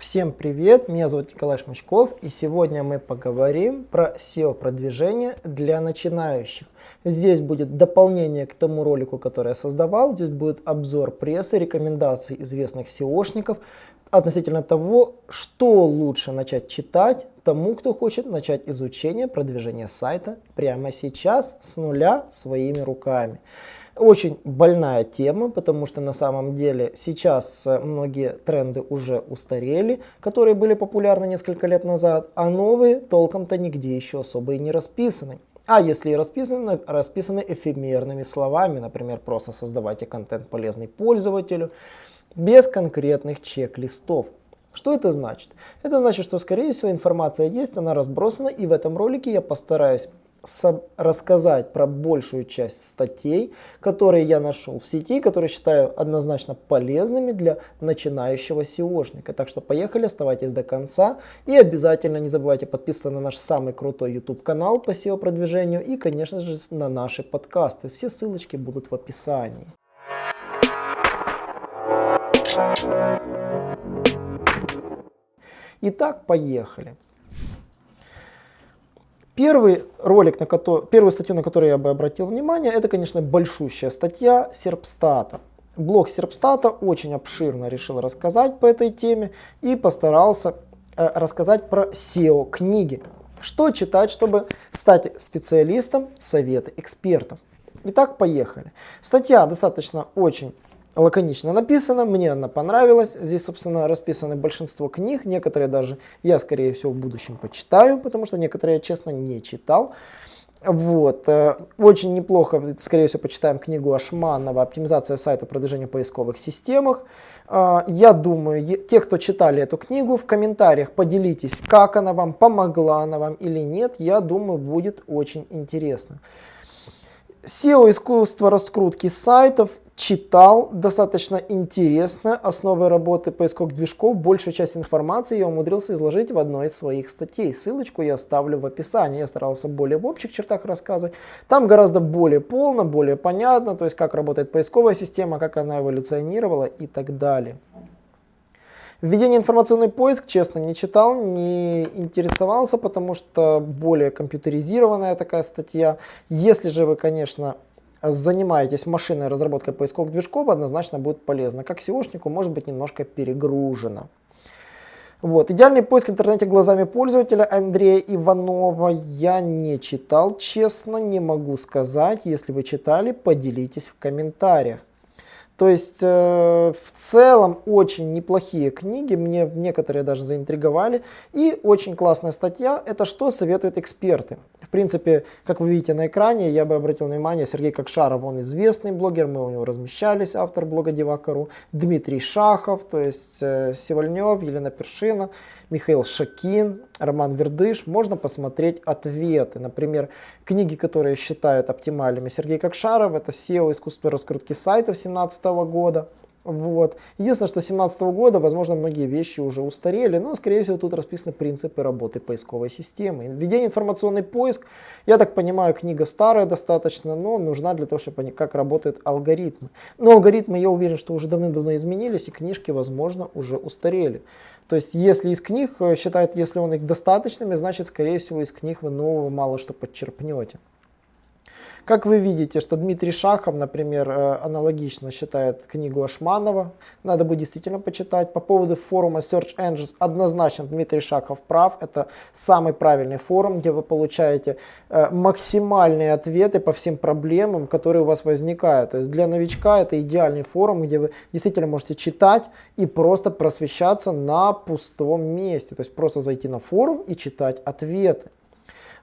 Всем привет, меня зовут Николай Шмачков и сегодня мы поговорим про SEO-продвижение для начинающих. Здесь будет дополнение к тому ролику, который я создавал, здесь будет обзор прессы, рекомендаций известных SEOшников относительно того, что лучше начать читать тому, кто хочет начать изучение продвижения сайта прямо сейчас с нуля своими руками. Очень больная тема, потому что на самом деле сейчас э, многие тренды уже устарели, которые были популярны несколько лет назад, а новые толком-то нигде еще особо и не расписаны. А если и расписаны, расписаны эфемерными словами, например, просто создавайте контент полезный пользователю, без конкретных чек-листов. Что это значит? Это значит, что скорее всего информация есть, она разбросана, и в этом ролике я постараюсь рассказать про большую часть статей, которые я нашел в сети, которые считаю однозначно полезными для начинающего SEOшника. Так что поехали, оставайтесь до конца и обязательно не забывайте подписываться на наш самый крутой YouTube канал по SEO продвижению и конечно же на наши подкасты. Все ссылочки будут в описании. Итак, поехали. Первый ролик, на который, первую статью, на которую я бы обратил внимание, это, конечно, большущая статья Серпстата. Блог Серпстата очень обширно решил рассказать по этой теме и постарался э, рассказать про SEO книги. Что читать, чтобы стать специалистом, советы экспертов. Итак, поехали. Статья достаточно очень лаконично написано, мне она понравилась. Здесь, собственно, расписаны большинство книг, некоторые даже я, скорее всего, в будущем почитаю, потому что некоторые честно, не читал. Вот. Э, очень неплохо, скорее всего, почитаем книгу Ашманова «Оптимизация сайта продвижения в поисковых системах». Э, я думаю, те, кто читали эту книгу, в комментариях поделитесь, как она вам, помогла она вам или нет. Я думаю, будет очень интересно. SEO искусство раскрутки сайтов читал, достаточно интересно, основы работы поисковых движков, большую часть информации я умудрился изложить в одной из своих статей. Ссылочку я оставлю в описании, я старался более в общих чертах рассказывать. Там гораздо более полно, более понятно, то есть как работает поисковая система, как она эволюционировала и так далее. Введение информационный поиск, честно, не читал, не интересовался, потому что более компьютеризированная такая статья. Если же вы, конечно, занимаетесь машинной разработкой поисковых движков, однозначно будет полезно. Как SEOшнику может быть немножко перегружено. Вот. Идеальный поиск в интернете глазами пользователя Андрея Иванова я не читал, честно, не могу сказать. Если вы читали, поделитесь в комментариях. То есть э, в целом очень неплохие книги, мне некоторые даже заинтриговали. И очень классная статья, это что советуют эксперты. Принципе, как вы видите на экране, я бы обратил внимание, Сергей Кокшаров, он известный блогер, мы у него размещались, автор блога Девакару. Дмитрий Шахов, то есть э, Севальнев, Елена Першина, Михаил Шакин, Роман Вердыш. Можно посмотреть ответы. Например, книги, которые считают оптимальными Сергей Кокшаров, это SEO искусство раскрутки сайтов 17 года. Вот. Единственное, что с 2017 года, возможно, многие вещи уже устарели, но, скорее всего, тут расписаны принципы работы поисковой системы. Введение информационный поиск, я так понимаю, книга старая достаточно, но нужна для того, чтобы понять, как работают алгоритмы. Но алгоритмы, я уверен, что уже давным-давно изменились, и книжки, возможно, уже устарели. То есть, если из книг э, считают, если он их достаточными, значит, скорее всего, из книг вы нового мало что подчерпнете. Как вы видите, что Дмитрий Шахов, например, э, аналогично считает книгу Ашманова. Надо будет действительно почитать. По поводу форума Search Engines однозначно Дмитрий Шахов прав. Это самый правильный форум, где вы получаете э, максимальные ответы по всем проблемам, которые у вас возникают. То есть для новичка это идеальный форум, где вы действительно можете читать и просто просвещаться на пустом месте. То есть просто зайти на форум и читать ответы.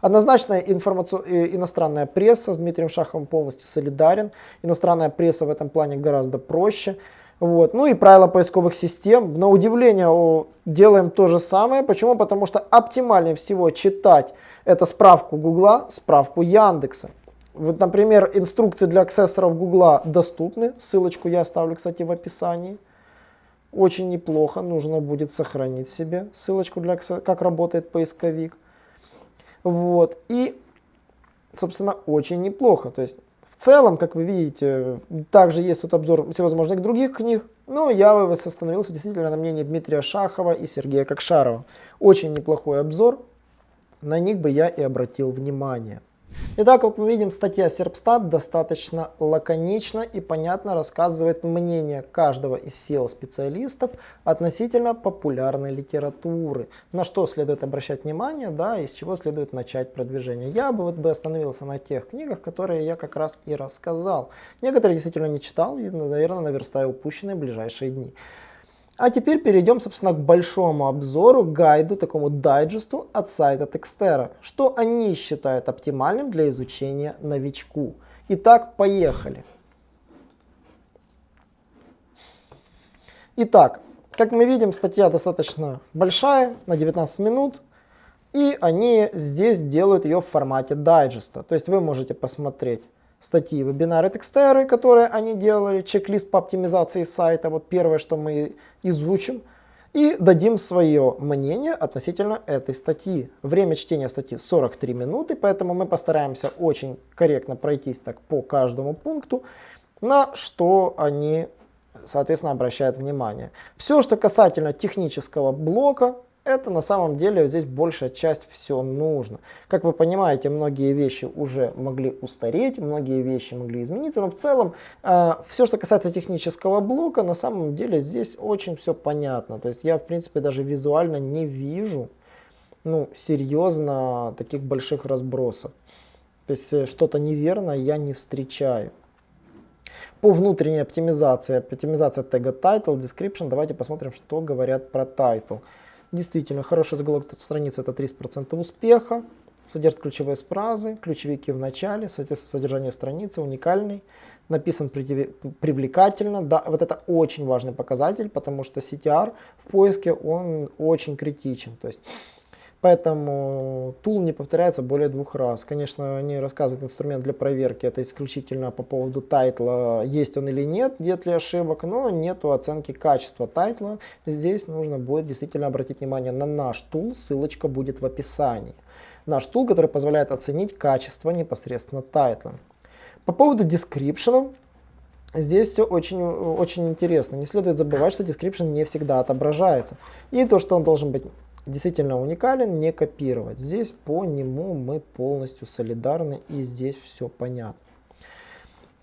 Однозначно информаци... Э, иностранная пресса с Дмитрием Шаховым полностью солидарен. Иностранная пресса в этом плане гораздо проще. Вот. Ну и правила поисковых систем. На удивление делаем то же самое. Почему? Потому что оптимальнее всего читать это справку Гугла, справку Яндекса. Вот, например, инструкции для аксессоров Гугла доступны. Ссылочку я оставлю, кстати, в описании. Очень неплохо. Нужно будет сохранить себе ссылочку, для как работает поисковик. Вот. И, собственно, очень неплохо. То есть, в целом, как вы видите, также есть тут обзор всевозможных других книг. Но я остановился действительно на мнении Дмитрия Шахова и Сергея Кокшарова. Очень неплохой обзор, на них бы я и обратил внимание. Итак, как мы видим, статья Серпстат достаточно лаконично и понятно рассказывает мнение каждого из SEO-специалистов относительно популярной литературы, на что следует обращать внимание, да, и с чего следует начать продвижение. Я бы вот бы остановился на тех книгах, которые я как раз и рассказал. Некоторые действительно не читал и, наверное, наверстаю упущенные в ближайшие дни. А теперь перейдем, собственно, к большому обзору, гайду, такому дайджесту от сайта Textera, что они считают оптимальным для изучения новичку. Итак, поехали. Итак, как мы видим, статья достаточно большая, на 19 минут, и они здесь делают ее в формате дайджеста. То есть вы можете посмотреть статьи, вебинары, текстеры, которые они делали, чек-лист по оптимизации сайта, вот первое, что мы изучим, и дадим свое мнение относительно этой статьи. Время чтения статьи 43 минуты, поэтому мы постараемся очень корректно пройтись так по каждому пункту, на что они, соответственно, обращают внимание. Все, что касательно технического блока, это на самом деле здесь большая часть все нужно. Как вы понимаете, многие вещи уже могли устареть, многие вещи могли измениться, но в целом э, все, что касается технического блока, на самом деле здесь очень все понятно. То есть я, в принципе, даже визуально не вижу ну, серьезно таких больших разбросов. То есть э, что-то неверно я не встречаю. По внутренней оптимизации, оптимизация тега title, description, давайте посмотрим, что говорят про title. Действительно, хороший заголовок страницы это 30% успеха. Содержит ключевые фразы, ключевики в начале, содержание страницы уникальный, написан привлекательно. Да, вот это очень важный показатель, потому что CTR в поиске он очень критичен. То есть Поэтому тайтл не повторяется более двух раз. Конечно, они рассказывают инструмент для проверки, это исключительно по поводу тайтла, есть он или нет, нет ли ошибок, но нету оценки качества тайтла. Здесь нужно будет действительно обратить внимание на наш тул, ссылочка будет в описании. Наш тул, который позволяет оценить качество непосредственно тайтла. По поводу description, Здесь все очень, очень интересно. Не следует забывать, что description не всегда отображается. И то, что он должен быть действительно уникален, не копировать. Здесь по нему мы полностью солидарны и здесь все понятно.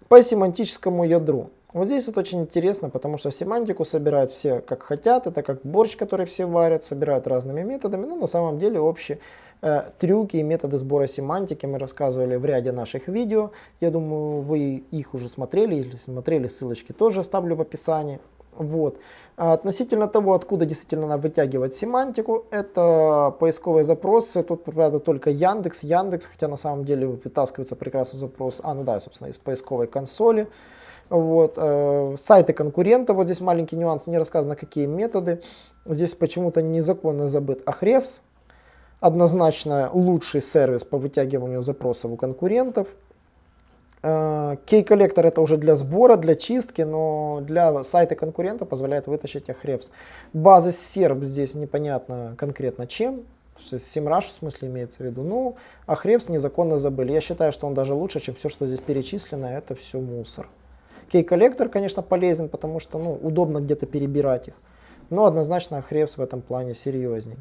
По семантическому ядру. Вот здесь вот очень интересно, потому что семантику собирают все как хотят, это как борщ, который все варят, собирают разными методами, но на самом деле общие э, трюки и методы сбора семантики мы рассказывали в ряде наших видео. Я думаю, вы их уже смотрели, или смотрели, ссылочки тоже оставлю в описании. Вот. А относительно того, откуда действительно надо вытягивать семантику, это поисковые запросы. Тут, правда, только Яндекс, Яндекс, хотя на самом деле вытаскивается прекрасный запрос, а, ну да, собственно, из поисковой консоли. Вот. Э, сайты конкурентов, вот здесь маленький нюанс, не рассказано, какие методы. Здесь почему-то незаконно забыт Ahrefs, однозначно лучший сервис по вытягиванию запросов у конкурентов. Кей-коллектор это уже для сбора, для чистки, но для сайта конкурента позволяет вытащить Ahrefs. Базы серп здесь непонятно конкретно чем. Simrush в смысле имеется в виду. Ну, Ahrefs незаконно забыли. Я считаю, что он даже лучше, чем все, что здесь перечислено. Это все мусор. Кей-коллектор, конечно, полезен, потому что ну, удобно где-то перебирать их. Но однозначно Ahrefs в этом плане серьезней.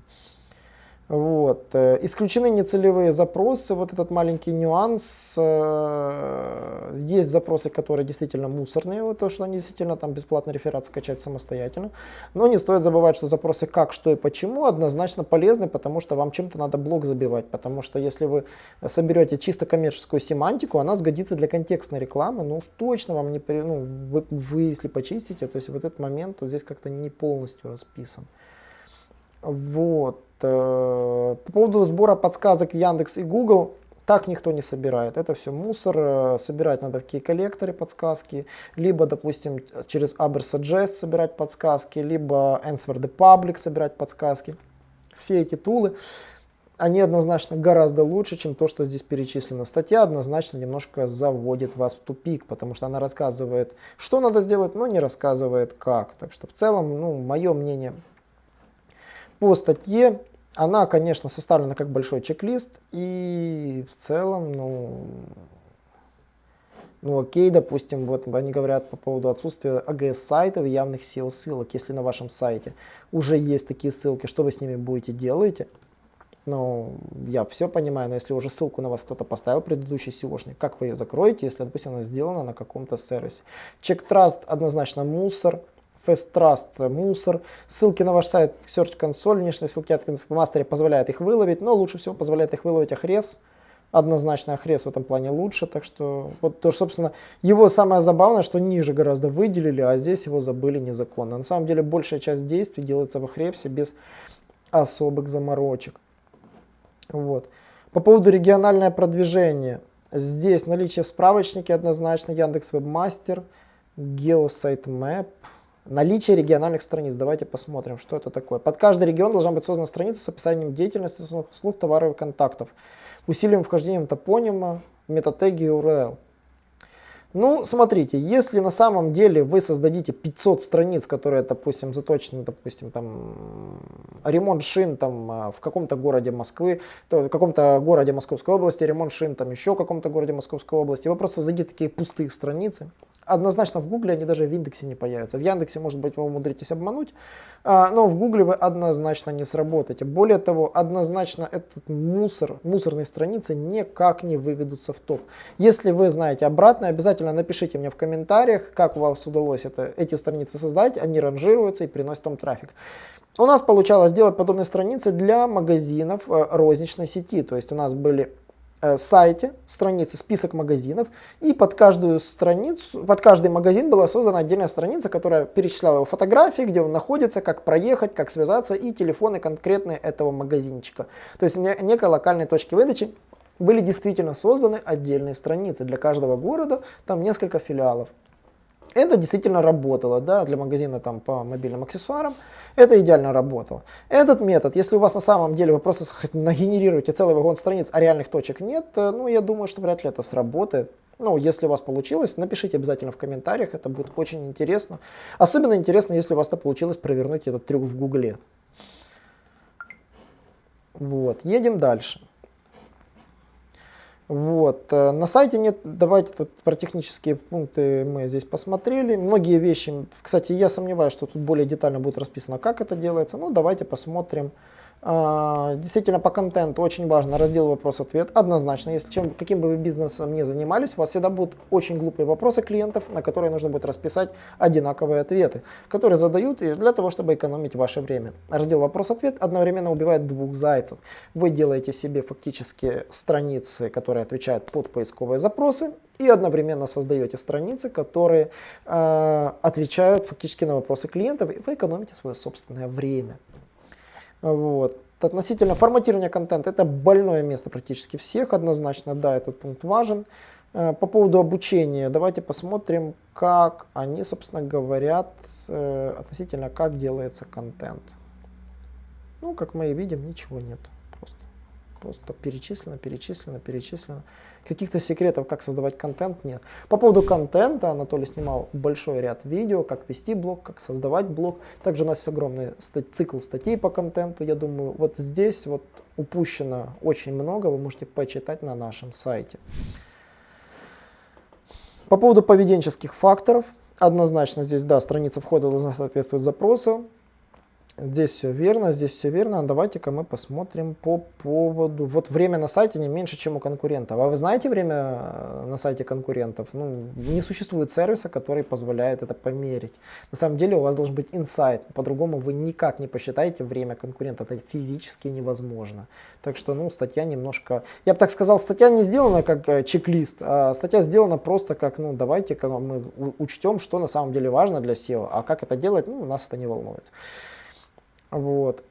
Вот. Э, исключены нецелевые запросы, вот этот маленький нюанс. Э, есть запросы, которые действительно мусорные, вот то, что они действительно там бесплатно реферат скачать самостоятельно. Но не стоит забывать, что запросы как, что и почему однозначно полезны, потому что вам чем-то надо блок забивать. Потому что если вы соберете чисто коммерческую семантику, она сгодится для контекстной рекламы, ну уж точно вам не... Ну, вы, вы если почистите, то есть в этот момент то здесь как-то не полностью расписан. Вот. Э, по поводу сбора подсказок Яндекс и Google, так никто не собирает. Это все мусор. Э, собирать надо в кей-коллекторе подсказки, либо, допустим, через Ubersuggest собирать подсказки, либо Answer the Public собирать подсказки. Все эти тулы, они однозначно гораздо лучше, чем то, что здесь перечислено. Статья однозначно немножко заводит вас в тупик, потому что она рассказывает, что надо сделать, но не рассказывает как. Так что в целом, ну, мое мнение по статье она, конечно, составлена как большой чек-лист, и в целом, ну, Ну окей, допустим, вот они говорят по поводу отсутствия AGS-сайтов и явных SEO-ссылок. Если на вашем сайте уже есть такие ссылки, что вы с ними будете делаете? Ну, я все понимаю, но если уже ссылку на вас кто-то поставил, предыдущий SEOшник, как вы ее закроете, если, допустим, она сделана на каком-то сервисе? Trust однозначно мусор, Fast Trust мусор. Ссылки на ваш сайт Search Console, внешние ссылки от Master позволяют их выловить, но лучше всего позволяет их выловить Ahrefs. Однозначно Ahrefs в этом плане лучше, так что, вот то, собственно, его самое забавное, что ниже гораздо выделили, а здесь его забыли незаконно. На самом деле большая часть действий делается в Ahrefs без особых заморочек. Вот. По поводу региональное продвижение. Здесь наличие в справочнике однозначно Яндекс Вебмастер, Geosite Наличие региональных страниц. Давайте посмотрим, что это такое. Под каждый регион должна быть создана страница с описанием деятельности, услуг, товаров и контактов. Усиливаем вхождением топонима, метатеги URL. Ну, смотрите, если на самом деле вы создадите 500 страниц, которые, допустим, заточены, допустим, там, ремонт шин там а, в каком-то городе Москвы, то в каком-то городе Московской области, ремонт шин там еще в каком-то городе Московской области, вы просто создадите такие пустые страницы, Однозначно в Гугле они даже в индексе не появятся. В Яндексе, может быть, вы умудритесь обмануть, а, но в Гугле вы однозначно не сработаете. Более того, однозначно этот мусор, мусорные страницы никак не выведутся в топ. Если вы знаете обратно, обязательно напишите мне в комментариях, как у вас удалось это, эти страницы создать. Они ранжируются и приносят вам трафик. У нас получалось сделать подобные страницы для магазинов э, розничной сети. То есть у нас были сайте, страницы, список магазинов, и под каждую страницу, под каждый магазин была создана отдельная страница, которая перечисляла его фотографии, где он находится, как проехать, как связаться, и телефоны конкретные этого магазинчика. То есть не, некой локальной точки выдачи были действительно созданы отдельные страницы для каждого города, там несколько филиалов. Это действительно работало да, для магазина там, по мобильным аксессуарам. Это идеально работало. Этот метод, если у вас на самом деле вы просто нагенерируете целый вагон страниц, а реальных точек нет, э, ну я думаю, что вряд ли это сработает. Ну, если у вас получилось, напишите обязательно в комментариях, это будет очень интересно. Особенно интересно, если у вас это получилось провернуть этот трюк в гугле. Вот, едем дальше. Вот. Э, на сайте нет, давайте тут про технические пункты мы здесь посмотрели. Многие вещи, кстати, я сомневаюсь, что тут более детально будет расписано, как это делается. Ну, давайте посмотрим. А, действительно, по контенту очень важно раздел вопрос-ответ. Однозначно, если чем, каким бы вы бизнесом ни занимались, у вас всегда будут очень глупые вопросы клиентов, на которые нужно будет расписать одинаковые ответы, которые задают для того, чтобы экономить ваше время. Раздел вопрос-ответ одновременно убивает двух зайцев. Вы делаете себе фактически страницы, которые отвечают под поисковые запросы, и одновременно создаете страницы, которые э, отвечают фактически на вопросы клиентов, и вы экономите свое собственное время. Вот. Относительно форматирования контента, это больное место практически всех, однозначно, да, этот пункт важен. Э, по поводу обучения, давайте посмотрим, как они, собственно, говорят э, относительно, как делается контент. Ну, как мы и видим, ничего нет. Просто, перечислено, перечислено, перечислено. Каких-то секретов, как создавать контент, нет. По поводу контента Анатолий снимал большой ряд видео, как вести блог, как создавать блог. Также у нас есть огромный цикл статей по контенту. Я думаю, вот здесь вот упущено очень много, вы можете почитать на нашем сайте. По поводу поведенческих факторов, однозначно здесь, да, страница входа должна соответствовать запросу. Здесь все верно, здесь все верно. Давайте-ка мы посмотрим по поводу... Вот время на сайте не меньше, чем у конкурентов. А вы знаете время э, на сайте конкурентов? Ну, не существует сервиса, который позволяет это померить. На самом деле у вас должен быть инсайт. По-другому вы никак не посчитаете время конкурента. Это физически невозможно. Так что, ну, статья немножко... Я бы так сказал, статья не сделана как э, чек-лист, а статья сделана просто как, ну, давайте-ка мы учтем, что на самом деле важно для SEO. А как это делать, ну, нас это не волнует. Вот.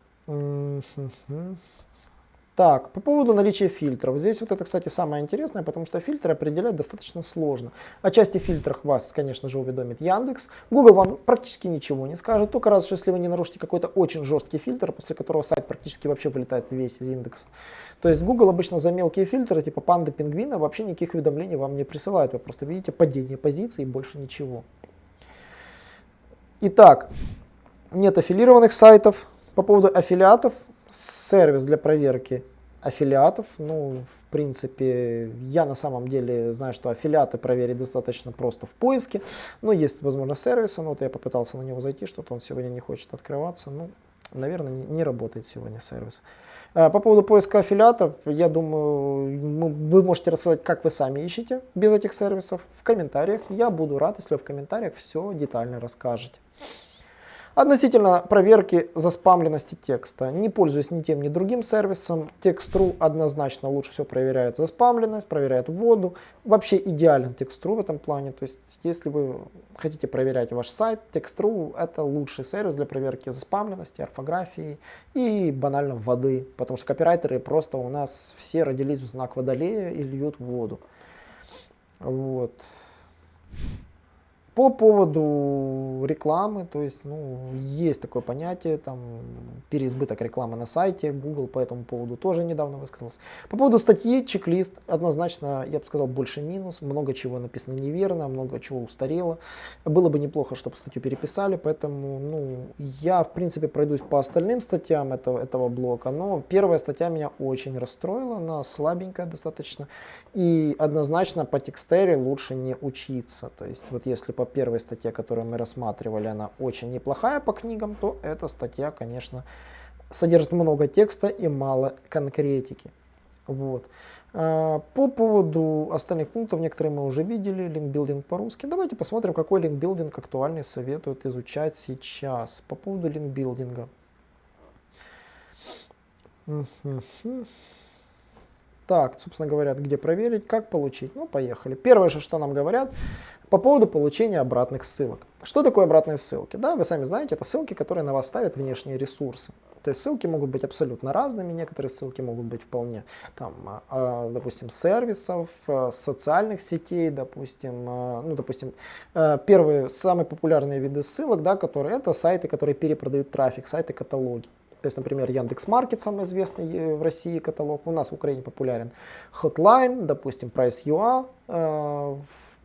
Так, по поводу наличия фильтров. Здесь вот это, кстати, самое интересное, потому что фильтры определять достаточно сложно. О части фильтрах вас, конечно же, уведомит Яндекс. Google вам практически ничего не скажет, только раз, если вы не нарушите какой-то очень жесткий фильтр, после которого сайт практически вообще вылетает весь из индекса. То есть Google обычно за мелкие фильтры, типа панды, пингвина, вообще никаких уведомлений вам не присылает. Вы просто видите падение позиции и больше ничего. Итак, нет аффилированных сайтов. По поводу аффилиатов, сервис для проверки аффилиатов, ну, принципе, я на самом деле знаю, что аффилиаты проверить достаточно просто в поиске. Но есть, возможно, сервисы. Ну, вот я попытался на него зайти, что-то он сегодня не хочет открываться. Ну, наверное, не работает сегодня сервис. А, по поводу поиска аффилиатов, я думаю, вы можете рассказать, как вы сами ищете без этих сервисов в комментариях. Я буду рад, если вы в комментариях все детально расскажете. Относительно проверки заспамленности текста. Не пользуюсь ни тем, ни другим сервисом. Text.ru однозначно лучше всего проверяет заспамленность, проверяет вводу. Вообще идеален Text.ru в этом плане. То есть, если вы хотите проверять ваш сайт, Text.ru это лучший сервис для проверки заспамленности, орфографии и банально воды. Потому что копирайтеры просто у нас все родились в знак водолея и льют воду. Вот. По поводу рекламы, то есть, ну, есть такое понятие, там, переизбыток рекламы на сайте, Google по этому поводу тоже недавно высказался. По поводу статьи, чек-лист, однозначно, я бы сказал, больше минус, много чего написано неверно, много чего устарело. Было бы неплохо, чтобы статью переписали, поэтому, ну, я, в принципе, пройдусь по остальным статьям этого, этого блока, но первая статья меня очень расстроила, она слабенькая достаточно, и однозначно по текстере лучше не учиться, то есть, вот если по первой статье, которую мы рассматривали, она очень неплохая по книгам, то эта статья, конечно, содержит много текста и мало конкретики. Вот. А, по поводу остальных пунктов, некоторые мы уже видели, линкбилдинг по-русски. Давайте посмотрим, какой линкбилдинг актуальный советуют изучать сейчас. По поводу линкбилдинга. Так, собственно говоря, где проверить, как получить. Ну, поехали. Первое же, что нам говорят, по поводу получения обратных ссылок. Что такое обратные ссылки? Да, вы сами знаете, это ссылки, которые на вас ставят внешние ресурсы. То есть ссылки могут быть абсолютно разными, некоторые ссылки могут быть вполне, там, а, а, допустим, сервисов, а, социальных сетей, допустим, ну, допустим, первые, самые популярные виды ссылок, да, которые, это сайты, которые перепродают трафик, сайты-каталоги. То есть, например, Яндекс.Маркет, самый известный э, в России каталог, у нас в Украине популярен Hotline, допустим, Price.ua,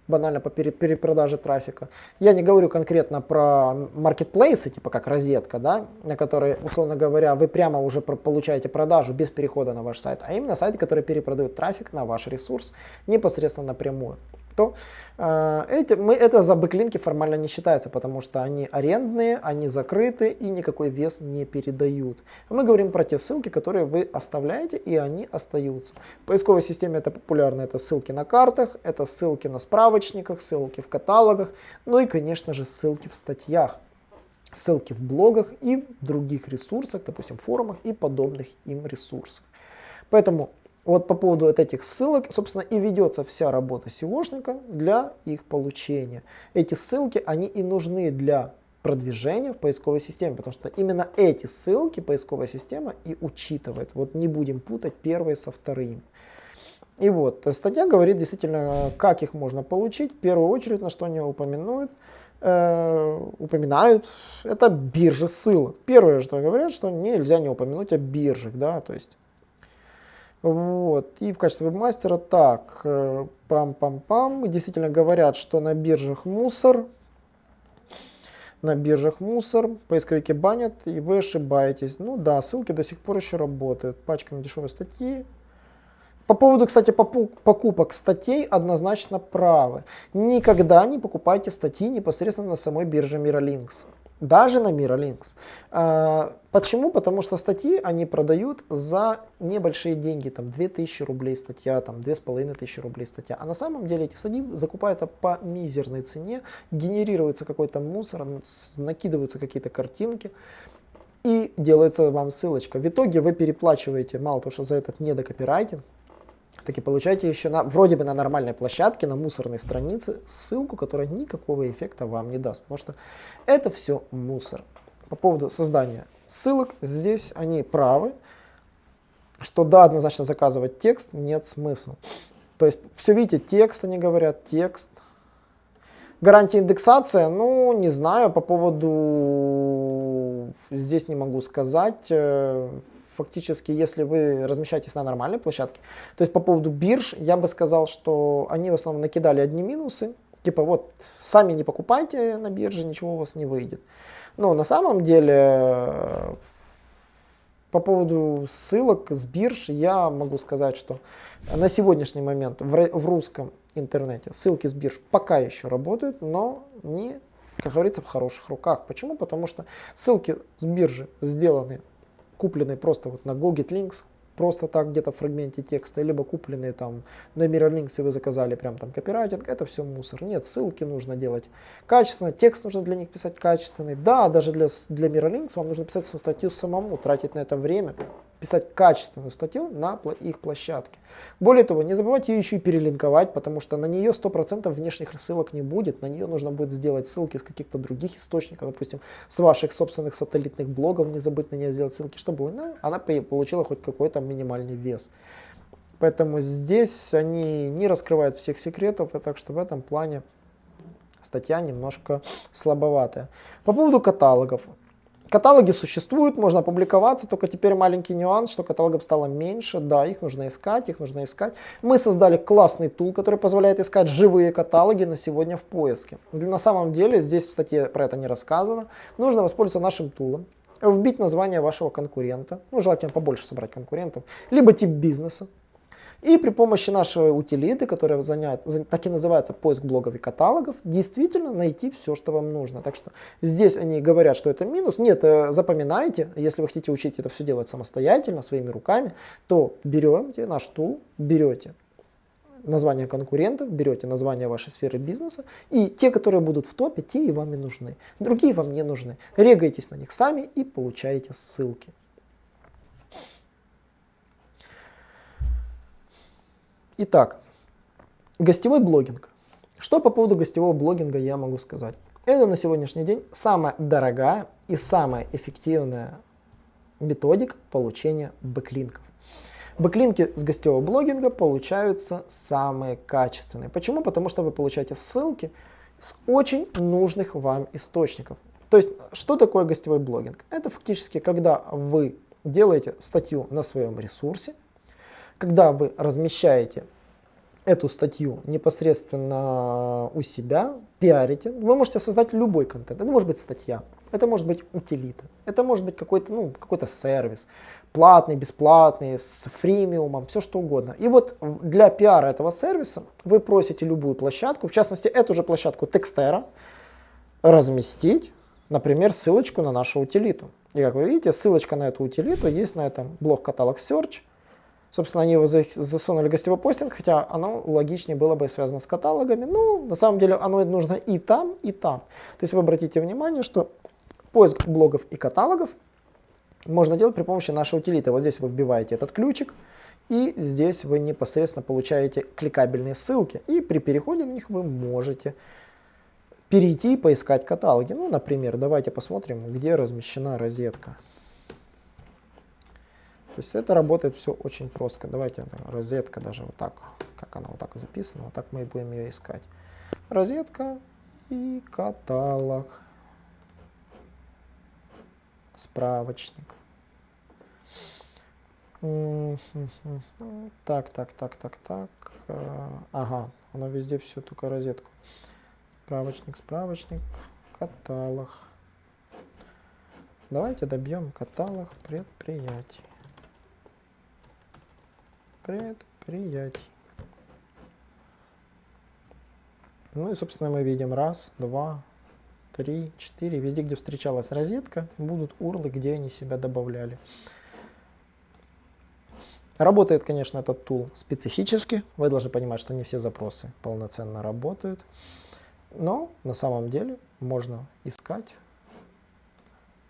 банально по перепродаже трафика. Я не говорю конкретно про маркетплейсы, типа как розетка, да, на которые, условно говоря, вы прямо уже получаете продажу без перехода на ваш сайт, а именно сайты, которые перепродают трафик на ваш ресурс непосредственно напрямую то э, эти, мы, это за бэклинки формально не считается, потому что они арендные, они закрыты и никакой вес не передают. Мы говорим про те ссылки, которые вы оставляете и они остаются. В поисковой системе это популярно, это ссылки на картах, это ссылки на справочниках, ссылки в каталогах, ну и конечно же ссылки в статьях ссылки в блогах и в других ресурсах, допустим, форумах и подобных им ресурсах. Поэтому вот по поводу вот этих ссылок, собственно, и ведется вся работа SEOшника для их получения. Эти ссылки, они и нужны для продвижения в поисковой системе, потому что именно эти ссылки поисковая система и учитывает. Вот не будем путать первые со вторыми. И вот, статья говорит действительно, как их можно получить. В первую очередь, на что они упоминают, э, упоминают, это биржи ссылок. Первое, что говорят, что нельзя не упомянуть о биржах, да, то есть вот. И в качестве вебмастера так, э, пам-пам-пам, действительно говорят, что на биржах мусор, на биржах мусор, поисковики банят, и вы ошибаетесь. Ну да, ссылки до сих пор еще работают. Пачка на дешевые статьи. По поводу, кстати, покупок статей однозначно правы. Никогда не покупайте статьи непосредственно на самой бирже Miralinks даже на Miralinks. А, почему? Потому что статьи они продают за небольшие деньги, там 2000 рублей статья, там 2500 рублей статья. А на самом деле эти статьи закупаются по мизерной цене, генерируется какой-то мусор, накидываются какие-то картинки и делается вам ссылочка. В итоге вы переплачиваете мало того, что за этот недокопирайтинг, таки получаете еще на, вроде бы на нормальной площадке, на мусорной странице ссылку, которая никакого эффекта вам не даст, потому что это все мусор. По поводу создания ссылок, здесь они правы, что да, однозначно заказывать текст нет смысла. То есть все видите, текст они говорят, текст. Гарантия индексация, ну не знаю, по поводу здесь не могу сказать. Фактически, если вы размещаетесь на нормальной площадке, то есть по поводу бирж, я бы сказал, что они в основном накидали одни минусы, типа вот сами не покупайте на бирже, ничего у вас не выйдет. Но на самом деле По поводу ссылок с бирж я могу сказать, что на сегодняшний момент в русском интернете ссылки с бирж пока еще работают, но не, как говорится, в хороших руках. Почему? Потому что ссылки с биржи сделаны, куплены просто вот на GoGetLinks, просто так где-то в фрагменте текста, либо купленные там на Mirrorlinks, и вы заказали прям там копирайтинг, это все мусор. Нет, ссылки нужно делать качественно, текст нужно для них писать качественный. Да, даже для, для Mirrorlinks вам нужно писать статью самому, тратить на это время, писать качественную статью на их площадке. Более того, не забывайте ее еще и перелинковать, потому что на нее 100% внешних ссылок не будет. На нее нужно будет сделать ссылки с каких-то других источников, допустим, с ваших собственных сателлитных блогов, не забыть на нее сделать ссылки, чтобы ну, она получила хоть какой-то минимальный вес. Поэтому здесь они не раскрывают всех секретов, и так что в этом плане статья немножко слабоватая. По поводу каталогов. Каталоги существуют, можно публиковаться, только теперь маленький нюанс, что каталогов стало меньше, да, их нужно искать, их нужно искать. Мы создали классный тул, который позволяет искать живые каталоги на сегодня в поиске. На самом деле, здесь в статье про это не рассказано, нужно воспользоваться нашим тулом, вбить название вашего конкурента, ну, желательно побольше собрать конкурентов, либо тип бизнеса, и при помощи нашей утилиты, которая занят, так и называется поиск блогов и каталогов, действительно найти все, что вам нужно. Так что здесь они говорят, что это минус. Нет, э, запоминайте, если вы хотите учить это все делать самостоятельно, своими руками, то берете наш тул, берете название конкурентов, берете название вашей сферы бизнеса, и те, которые будут в топе, те и вам и нужны. Другие вам не нужны. Регайтесь на них сами и получаете ссылки. Итак, гостевой блогинг. Что по поводу гостевого блогинга я могу сказать? Это на сегодняшний день самая дорогая и самая эффективная методика получения бэклинков. Бэклинки с гостевого блогинга получаются самые качественные. Почему? Потому что вы получаете ссылки с очень нужных вам источников. То есть, что такое гостевой блогинг? Это фактически, когда вы делаете статью на своем ресурсе, когда вы размещаете эту статью непосредственно у себя, пиарите, вы можете создать любой контент. Это может быть статья, это может быть утилита, это может быть какой-то ну, какой сервис, платный, бесплатный, с фримиумом, все что угодно. И вот для пиара этого сервиса вы просите любую площадку, в частности эту же площадку Textera, разместить, например, ссылочку на нашу утилиту. И как вы видите, ссылочка на эту утилиту есть на этом блок каталог Search. Собственно, они его засунули в гостевой постинг, хотя оно логичнее было бы связано с каталогами. Ну, на самом деле, оно нужно и там, и там. То есть вы обратите внимание, что поиск блогов и каталогов можно делать при помощи нашей утилиты. Вот здесь вы вбиваете этот ключик, и здесь вы непосредственно получаете кликабельные ссылки. И при переходе на них вы можете перейти и поискать каталоги. Ну, например, давайте посмотрим, где размещена розетка. То есть это работает все очень просто. Давайте розетка даже вот так, как она вот так записана, вот так мы и будем ее искать. Розетка и каталог. Справочник. Так, так, так, так, так. Ага, она везде все, только розетку. Справочник, справочник, каталог. Давайте добьем каталог предприятий предприятий. Ну и, собственно, мы видим раз, два, три, четыре. Везде, где встречалась розетка, будут урлы, где они себя добавляли. Работает, конечно, этот тул специфически. Вы должны понимать, что не все запросы полноценно работают. Но на самом деле можно искать.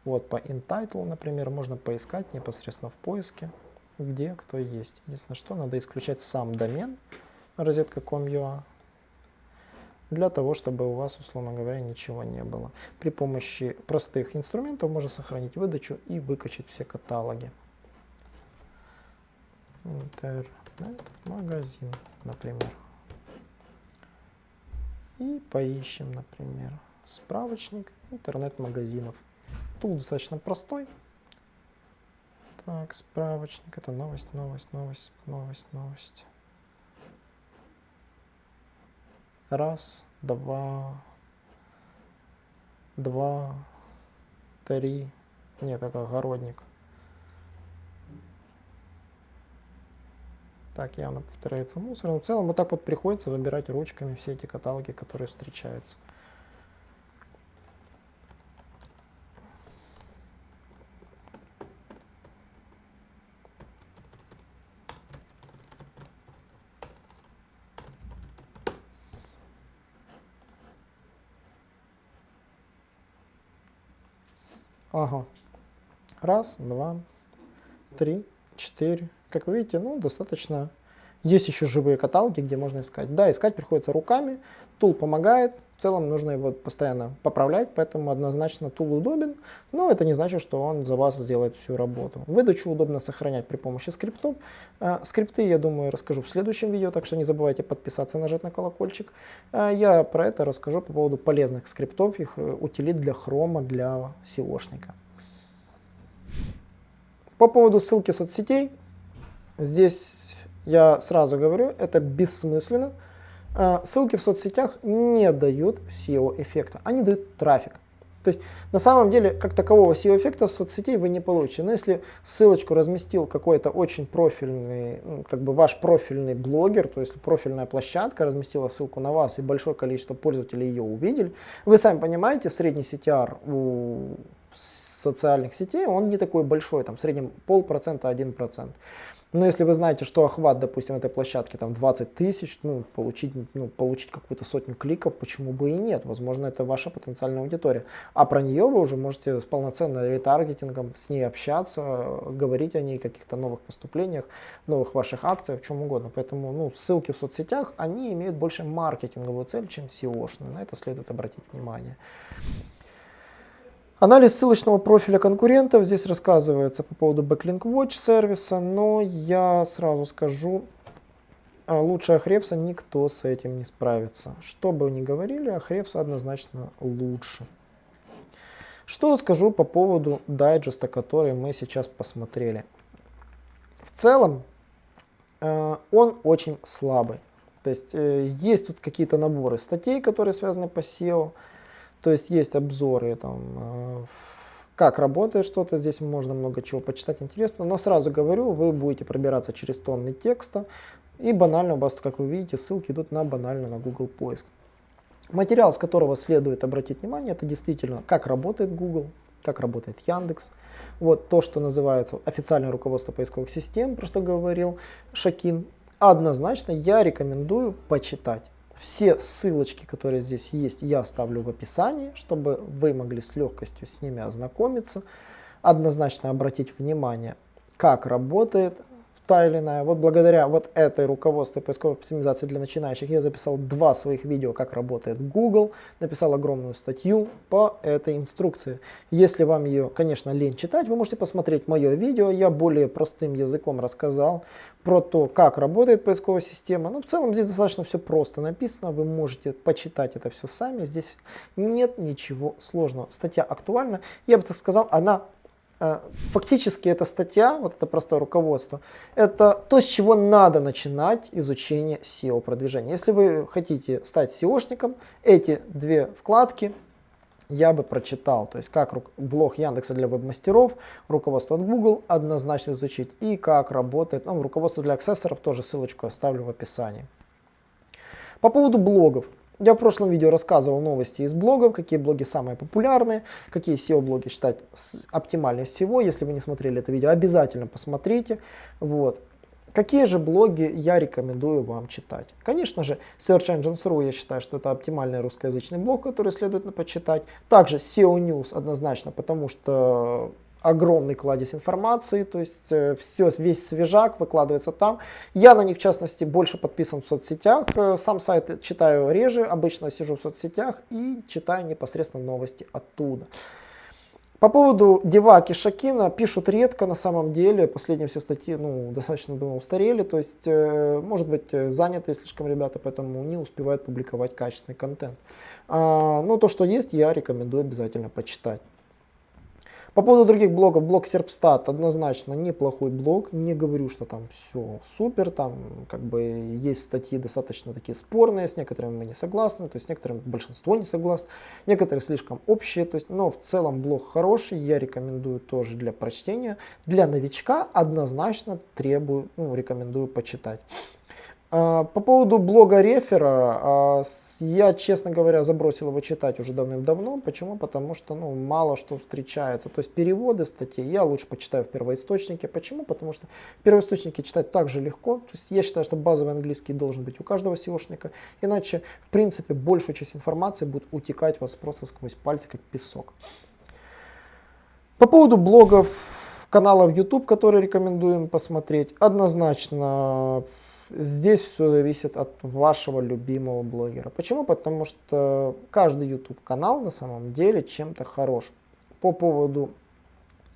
Вот по InTitle, например, можно поискать непосредственно в поиске где кто есть. Единственное, что надо исключать сам домен розетка.com.ua для того, чтобы у вас, условно говоря, ничего не было. При помощи простых инструментов можно сохранить выдачу и выкачать все каталоги. Интернет-магазин, например. И поищем, например, справочник интернет-магазинов. Тул достаточно простой. Так, справочник. Это новость, новость, новость, новость, новость. Раз, два, два, три. Нет, это огородник. Так, явно повторяется мусор. Но в целом вот так вот приходится выбирать ручками все эти каталоги, которые встречаются. Ага. Раз, два, три, четыре. Как вы видите, ну, достаточно. Есть еще живые каталоги, где можно искать. Да, искать приходится руками. Тул помогает. В целом нужно его постоянно поправлять, поэтому однозначно тул удобен, но это не значит, что он за вас сделает всю работу. Выдачу удобно сохранять при помощи скриптов. А, скрипты, я думаю, расскажу в следующем видео, так что не забывайте подписаться, нажать на колокольчик. А, я про это расскажу по поводу полезных скриптов, их э, утилит для хрома, для SEOшника. По поводу ссылки соцсетей, здесь я сразу говорю, это бессмысленно. А, ссылки в соцсетях не дают SEO-эффекта, они дают трафик. То есть на самом деле как такового SEO-эффекта с соцсетей вы не получите. Но если ссылочку разместил какой-то очень профильный, ну, как бы ваш профильный блогер, то есть профильная площадка разместила ссылку на вас и большое количество пользователей ее увидели, вы сами понимаете, средний CTR у социальных сетей, он не такой большой, там в среднем полпроцента, один процент. Но если вы знаете, что охват, допустим, этой площадки там 20 тысяч, ну, получить, ну, получить какую-то сотню кликов, почему бы и нет? Возможно, это ваша потенциальная аудитория. А про нее вы уже можете с полноценным ретаргетингом с ней общаться, говорить о ней, каких-то новых поступлениях, новых ваших акциях, чем угодно. Поэтому ну, ссылки в соцсетях, они имеют больше маркетинговую цель, чем SEO-шную. На это следует обратить внимание. Анализ ссылочного профиля конкурентов. Здесь рассказывается по поводу Backlink Watch сервиса, но я сразу скажу, а, лучше Ахрепса никто с этим не справится. Что бы ни говорили, Ахрепса однозначно лучше. Что скажу по поводу дайджеста, который мы сейчас посмотрели. В целом, э, он очень слабый. То есть э, есть тут какие-то наборы статей, которые связаны по SEO. То есть есть обзоры, там, э, как работает что-то, здесь можно много чего почитать интересно, но сразу говорю, вы будете пробираться через тонны текста, и банально у вас, как вы видите, ссылки идут на банально на Google поиск. Материал, с которого следует обратить внимание, это действительно, как работает Google, как работает Яндекс. Вот то, что называется официальное руководство поисковых систем, про что говорил Шакин. Однозначно я рекомендую почитать. Все ссылочки, которые здесь есть, я оставлю в описании, чтобы вы могли с легкостью с ними ознакомиться. Однозначно обратить внимание, как работает та или иная. Вот благодаря вот этой руководству поисковой оптимизации для начинающих я записал два своих видео, как работает Google, написал огромную статью по этой инструкции. Если вам ее, конечно, лень читать, вы можете посмотреть мое видео, я более простым языком рассказал про то, как работает поисковая система. Но в целом здесь достаточно все просто написано, вы можете почитать это все сами, здесь нет ничего сложного. Статья актуальна, я бы так сказал, она Э, фактически эта статья, вот это простое руководство, это то, с чего надо начинать изучение SEO-продвижения. Если вы хотите стать SEOшником, эти две вкладки я бы прочитал. То есть как блог Яндекса для веб-мастеров, руководство от Google однозначно изучить и как работает, ну, руководство для аксессоров, тоже ссылочку оставлю в описании. По поводу блогов. Я в прошлом видео рассказывал новости из блогов, какие блоги самые популярные, какие SEO-блоги считать оптимальнее всего. Если вы не смотрели это видео, обязательно посмотрите. Вот. Какие же блоги я рекомендую вам читать? Конечно же, Search Engines.ru я считаю, что это оптимальный русскоязычный блог, который следует почитать. Также SEO News однозначно, потому что огромный кладезь информации, то есть э, все, весь свежак выкладывается там. Я на них, в частности, больше подписан в соцсетях. Э, сам сайт читаю реже, обычно сижу в соцсетях и читаю непосредственно новости оттуда. По поводу Деваки Шакина пишут редко на самом деле, последние все статьи ну, достаточно думаю, устарели, то есть э, может быть заняты слишком ребята, поэтому не успевают публиковать качественный контент. А, но то, что есть, я рекомендую обязательно почитать. По поводу других блогов, блог Серпстат однозначно неплохой блог. Не говорю, что там все супер, там как бы есть статьи достаточно такие спорные, с некоторыми мы не согласны, то есть с некоторыми большинство не согласны, некоторые слишком общие, то есть, но в целом блог хороший, я рекомендую тоже для прочтения. Для новичка однозначно требую, ну, рекомендую почитать. А, по поводу блога рефера, а, я, честно говоря, забросил его читать уже давным-давно. Почему? Потому что ну, мало что встречается. То есть переводы статей я лучше почитаю в первоисточнике. Почему? Потому что в первоисточнике читать так же легко. То есть я считаю, что базовый английский должен быть у каждого SEOшника. Иначе, в принципе, большую часть информации будет утекать у вас просто сквозь пальцы, как песок. По поводу блогов, каналов YouTube, которые рекомендуем посмотреть, однозначно Здесь все зависит от вашего любимого блогера. Почему? Потому что каждый YouTube канал на самом деле чем-то хорош. По поводу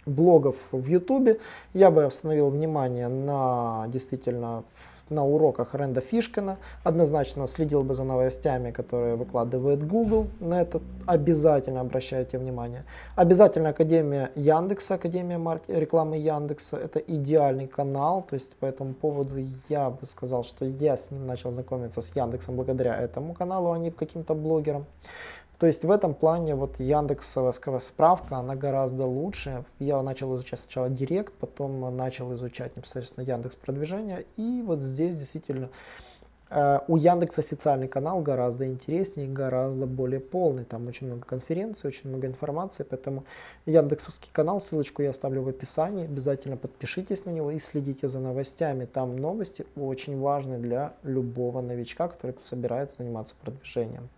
блогов в YouTube я бы остановил внимание на действительно на уроках Ренда Фишкина. Однозначно следил бы за новостями, которые выкладывает Google. На это обязательно обращайте внимание. Обязательно Академия Яндекса, Академия рекламы Яндекса. Это идеальный канал. То есть по этому поводу я бы сказал, что я с ним начал знакомиться с Яндексом благодаря этому каналу, а не каким-то блогерам. То есть в этом плане вот Яндексовская справка, она гораздо лучше. Я начал изучать сначала Директ, потом начал изучать непосредственно Яндекс продвижение. И вот здесь действительно э, у Яндекс официальный канал гораздо интереснее, гораздо более полный. Там очень много конференций, очень много информации, поэтому Яндексовский канал, ссылочку я оставлю в описании. Обязательно подпишитесь на него и следите за новостями. Там новости очень важны для любого новичка, который собирается заниматься продвижением.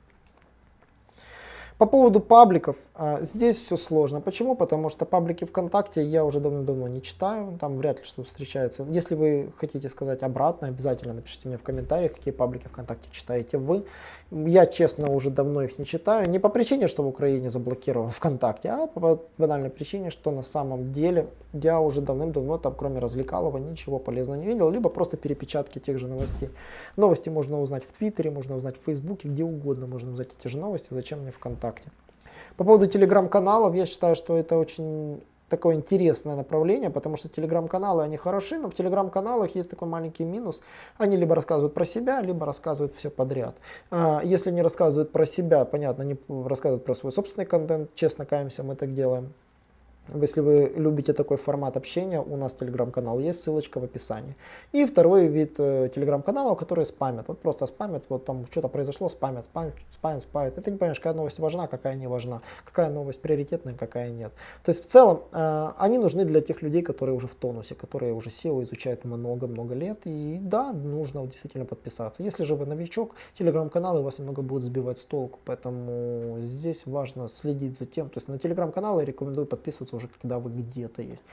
По поводу пабликов, а, здесь все сложно. Почему? Потому что паблики ВКонтакте я уже давно-давно не читаю, там вряд ли что встречается. Если вы хотите сказать обратно, обязательно напишите мне в комментариях, какие паблики ВКонтакте читаете вы. Я, честно, уже давно их не читаю. Не по причине, что в Украине заблокирован ВКонтакте, а по банальной причине, что на самом деле я уже давным-давно там, кроме развлекалого, ничего полезного не видел, либо просто перепечатки тех же новостей. Новости можно узнать в Твиттере, можно узнать в Фейсбуке, где угодно можно узнать эти же новости. Зачем мне ВКонтакте? По поводу телеграм-каналов, я считаю, что это очень такое интересное направление, потому что телеграм-каналы, они хороши, но в телеграм-каналах есть такой маленький минус. Они либо рассказывают про себя, либо рассказывают все подряд. А, если не рассказывают про себя, понятно, не рассказывают про свой собственный контент, честно каемся, мы так делаем. Если вы любите такой формат общения, у нас телеграм-канал есть, ссылочка в описании. И второй вид э, телеграм-каналов, которые спамят. Вот просто спамят, вот там что-то произошло, спамят, спамят, спамят, спамят. И ты не понимаешь, какая новость важна, какая не важна, какая новость приоритетная, какая нет. То есть в целом э, они нужны для тех людей, которые уже в тонусе, которые уже SEO изучают много-много лет. И да, нужно действительно подписаться. Если же вы новичок, телеграм-каналы вас немного будут сбивать с толку. Поэтому здесь важно следить за тем. То есть на телеграм-каналы рекомендую подписываться уже когда вы где-то есть.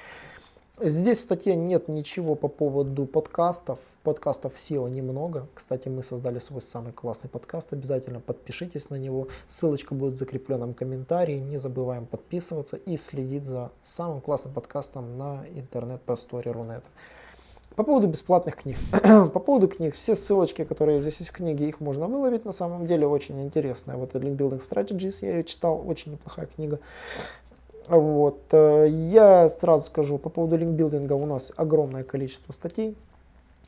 Здесь в статье нет ничего по поводу подкастов. Подкастов SEO немного. Кстати, мы создали свой самый классный подкаст. Обязательно подпишитесь на него. Ссылочка будет в закрепленном комментарии. Не забываем подписываться и следить за самым классным подкастом на интернет-просторе Рунета. По поводу бесплатных книг. По поводу книг, все ссылочки, которые здесь есть в книге, их можно выловить. На самом деле очень интересная. Вот Link Building Strategies я ее читал, очень неплохая книга. Вот. Э, я сразу скажу, по поводу линкбилдинга у нас огромное количество статей.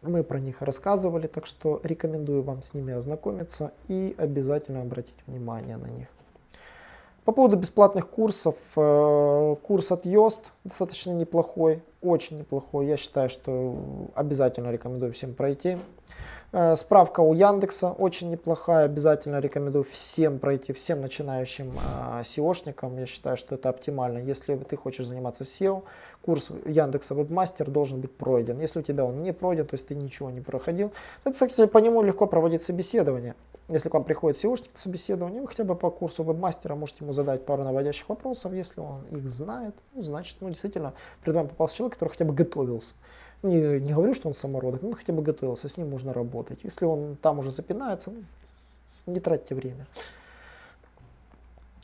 Мы про них рассказывали, так что рекомендую вам с ними ознакомиться и обязательно обратить внимание на них. По поводу бесплатных курсов, э, курс от Yoast достаточно неплохой, очень неплохой. Я считаю, что обязательно рекомендую всем пройти. Э, справка у Яндекса очень неплохая, обязательно рекомендую всем пройти, всем начинающим э, SEOшникам. Я считаю, что это оптимально. Если ты хочешь заниматься SEO, курс Яндекса Webmaster должен быть пройден. Если у тебя он не пройден, то есть ты ничего не проходил, это, кстати, по нему легко проводить собеседование. Если к вам приходит SEOшник на собеседование, вы хотя бы по курсу вебмастера можете ему задать пару наводящих вопросов. Если он их знает, ну, значит, ну, действительно, перед вами попался человек, который хотя бы готовился. Не, не говорю, что он самородок, но хотя бы готовился, с ним можно работать. Если он там уже запинается, ну, не тратьте время.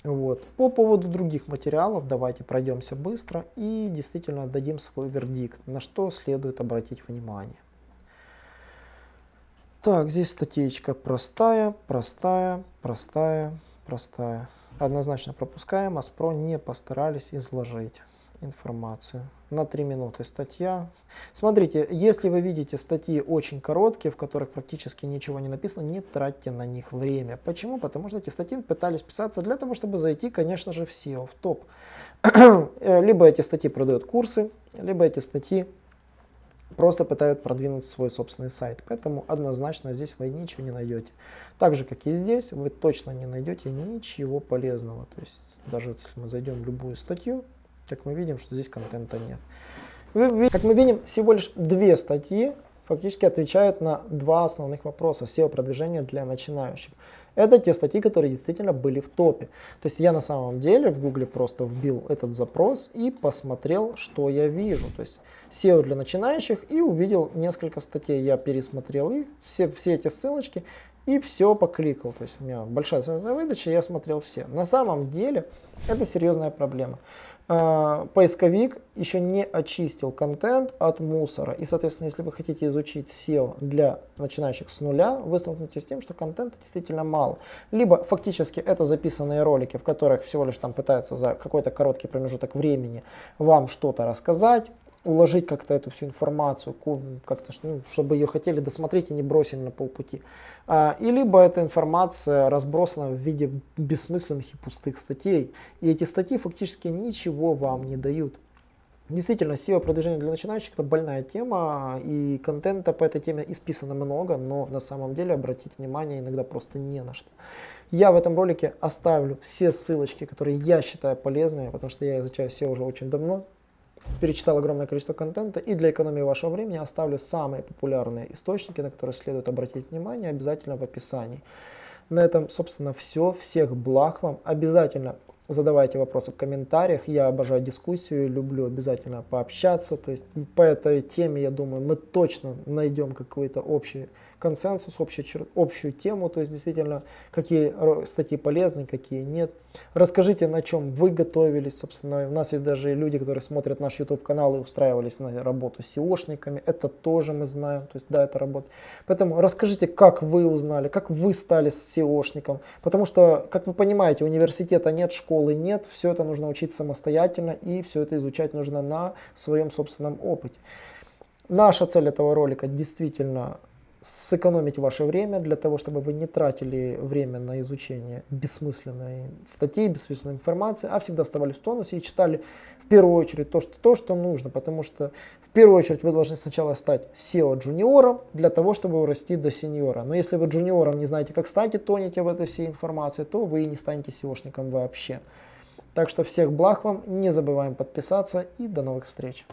Вот. По поводу других материалов давайте пройдемся быстро и действительно дадим свой вердикт, на что следует обратить внимание. Так, здесь статейка простая, простая, простая, простая. Однозначно пропускаем, Аспро не постарались изложить. информацию. На 3 минуты статья. Смотрите, если вы видите статьи очень короткие, в которых практически ничего не написано, не тратьте на них время. Почему? Потому что эти статьи пытались писаться для того, чтобы зайти, конечно же, в SEO, в топ. либо эти статьи продают курсы, либо эти статьи просто пытаются продвинуть свой собственный сайт. Поэтому однозначно здесь вы ничего не найдете. Так же, как и здесь, вы точно не найдете ничего полезного. То есть даже если мы зайдем в любую статью, как мы видим, что здесь контента нет. Как мы видим, всего лишь две статьи фактически отвечают на два основных вопроса SEO-продвижения для начинающих. Это те статьи, которые действительно были в топе. То есть я на самом деле в гугле просто вбил этот запрос и посмотрел, что я вижу. То есть SEO для начинающих и увидел несколько статей. Я пересмотрел их, все, все эти ссылочки и все покликал. То есть у меня большая выдача, я смотрел все. На самом деле это серьезная проблема. А, поисковик еще не очистил контент от мусора. И, соответственно, если вы хотите изучить SEO для начинающих с нуля, вы столкнетесь с тем, что контента действительно мало. Либо фактически это записанные ролики, в которых всего лишь там пытаются за какой-то короткий промежуток времени вам что-то рассказать, уложить как-то эту всю информацию, как-то, ну, чтобы ее хотели досмотреть и не бросили на полпути. А, и либо эта информация разбросана в виде бессмысленных и пустых статей. И эти статьи фактически ничего вам не дают. Действительно, SEO продвижение для начинающих это больная тема, и контента по этой теме исписано много, но на самом деле обратить внимание иногда просто не на что. Я в этом ролике оставлю все ссылочки, которые я считаю полезными, потому что я изучаю SEO уже очень давно, перечитал огромное количество контента, и для экономии вашего времени оставлю самые популярные источники, на которые следует обратить внимание, обязательно в описании. На этом, собственно, все. Всех благ вам. Обязательно задавайте вопросы в комментариях. Я обожаю дискуссию, люблю обязательно пообщаться. То есть по этой теме, я думаю, мы точно найдем какой-то общий консенсус, общую, общую тему, то есть действительно, какие статьи полезны, какие нет. Расскажите, на чем вы готовились, собственно, у нас есть даже люди, которые смотрят наш YouTube канал и устраивались на работу с SEOшниками, это тоже мы знаем, то есть да, это работа. Поэтому расскажите, как вы узнали, как вы стали SEOшником, потому что, как вы понимаете, университета нет, школы нет, все это нужно учить самостоятельно и все это изучать нужно на своем собственном опыте. Наша цель этого ролика действительно сэкономить ваше время для того, чтобы вы не тратили время на изучение бессмысленной статьи, бессмысленной информации, а всегда оставались в тонусе и читали в первую очередь то, что, то, что нужно, потому что в первую очередь вы должны сначала стать SEO-джуниором для того, чтобы расти до сеньора. Но если вы джуниором не знаете, как стать тонете в этой всей информации, то вы и не станете SEOшником вообще. Так что всех благ вам, не забываем подписаться и до новых встреч.